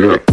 Yeah.